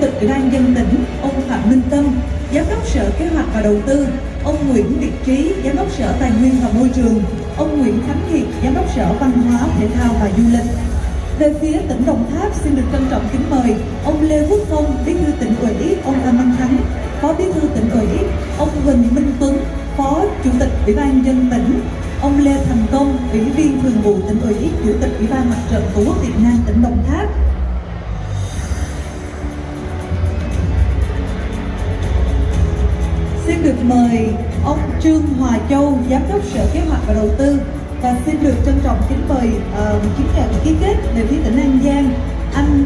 tịch Ủy ban dân tỉnh, ông Phạm Minh Tâm, Giám đốc Sở Kế hoạch và Đầu tư, ông Nguyễn Việt Trí, Giám đốc Sở Tài nguyên và Môi trường, ông Nguyễn Khánh Hiệp, Giám đốc Sở Văn hóa, Thể thao và Du lịch. Về phía tỉnh Đồng Tháp xin được trân trọng kính mời ông Lê Quốc Phong, Bí thư tỉnh ủy, ông Phan Văn Thắng, Phó Bí thư tỉnh ủy, ông Huỳnh Minh Tuấn, Phó Chủ tịch Ủy ban dân tỉnh, ông Lê Thành Công, Ủy viên Thường vụ tỉnh ủy, Chủ tịch Ủy ban Mặt trận Tổ quốc Việt Nam tỉnh Đồng Tháp, Xin được mời ông Trương Hòa Châu, Giám đốc Sở Kế hoạch và Đầu tư và xin được trân trọng kính mời uh, kiến nhận ký kết về phía tỉnh An Giang anh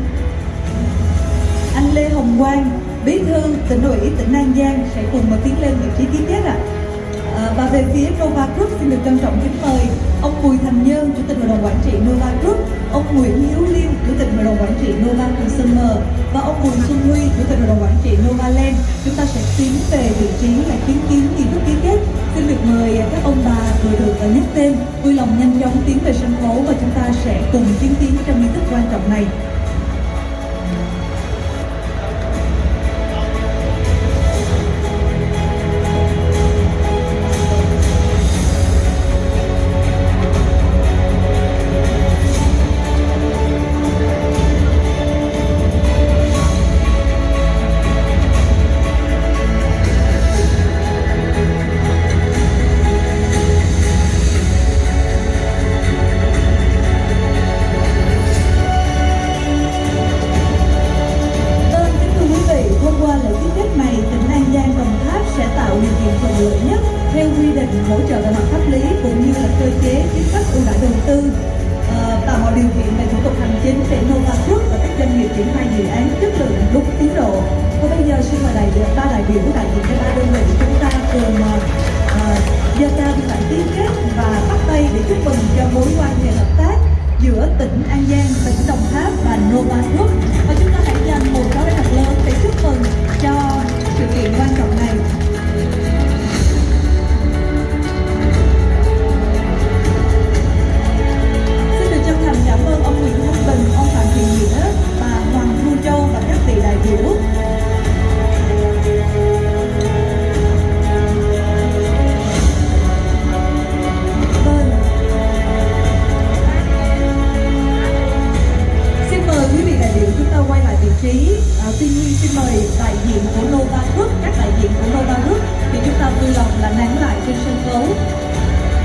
anh Lê Hồng Quang, Bí thư tỉnh ủy tỉnh An Giang sẽ cùng mà tiến lên vị trí ký kết ạ. À, và về phía Nova Group xin được trân trọng kính mời ông Bùi Thành ông Nguyễn Hiếu Liêm, Chủ tịch Hội đồng Quản trị Nova Consumer và ông Bùi Xuân Huy, Chủ tịch Hội đồng Quản trị Nova Land. Chúng ta sẽ tiến về vị trí là chứng kiến nghi thức ký kết. Xin được mời các ông bà vừa được nhắc tên, vui lòng nhanh chóng tiến về sân khấu và chúng ta sẽ cùng chứng kiến trong nghi thức quan trọng này. Hỗ trợ về mặt pháp lý cũng như là cơ chế chính sách ưu đãi đầu tư ờ, tạo mọi điều kiện về thủ tục hành chính để Nova Group và các doanh nghiệp triển khai dự án chất lượng đúng tiến độ. Và bây giờ xin mời đại biểu ba đại biểu đại diện cho ba đơn vị chúng ta cùng gia ờ, giơ cao tiến bản ký kết và bắt tay để chúc mừng cho mối quan hệ hợp tác giữa tỉnh An Giang, tỉnh Đồng Tháp và Novaquốc và chúng ta hãy dành quay lại vị trí. À, tuy nhiên xin mời đại diện của Nova Group các